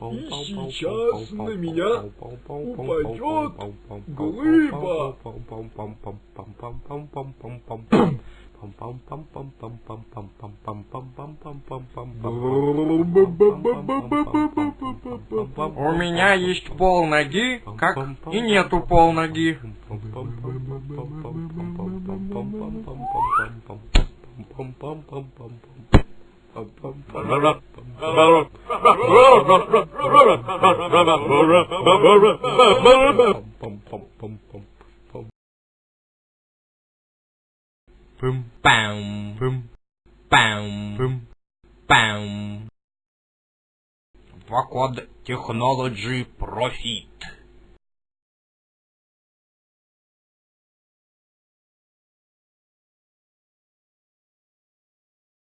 И сейчас на меня упадет глыба. У меня есть пол ноги, как и нету пол ноги. Пым, пам, пым, пам, пым, пам. Вакод Технологи Профит.